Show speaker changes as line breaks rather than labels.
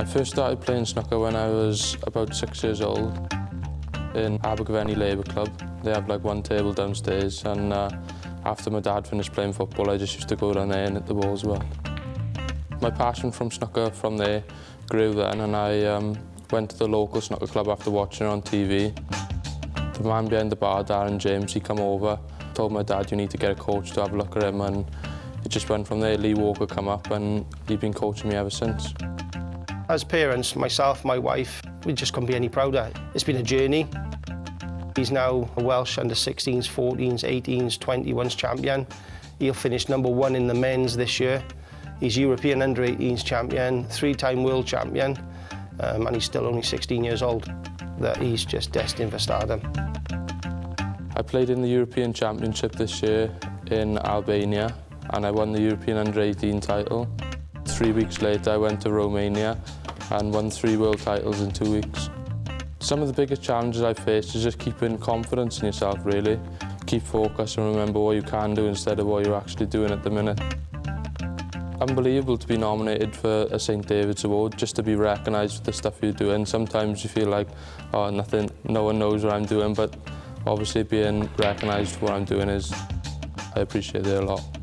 I first started playing snooker when I was about six years old in Abergavenny Labour Club. They have like one table downstairs and uh, after my dad finished playing football I just used to go down there and hit the ball as well. My passion from snooker from there grew then and I um, went to the local snooker club after watching it on TV. The man behind the bar, Darren James, he come over, told my dad you need to get a coach to have a look at him and it just went from there. Lee Walker come up and he's been coaching me ever since.
As parents, myself, my wife, we just couldn't be any prouder. It's been a journey. He's now a Welsh under 16s, 14s, 18s, 21s champion. He'll finish number one in the men's this year. He's European under 18s champion, three-time world champion, um, and he's still only 16 years old. That he's just destined for stardom.
I played in the European Championship this year in Albania and I won the European Under-18 title. Three weeks later I went to Romania and won three world titles in two weeks. Some of the biggest challenges I faced is just keeping confidence in yourself, really. Keep focused and remember what you can do instead of what you're actually doing at the minute. Unbelievable to be nominated for a St David's Award, just to be recognised for the stuff you're doing. Sometimes you feel like, oh, nothing, no one knows what I'm doing, but obviously being recognised for what I'm doing is, I appreciate it a lot.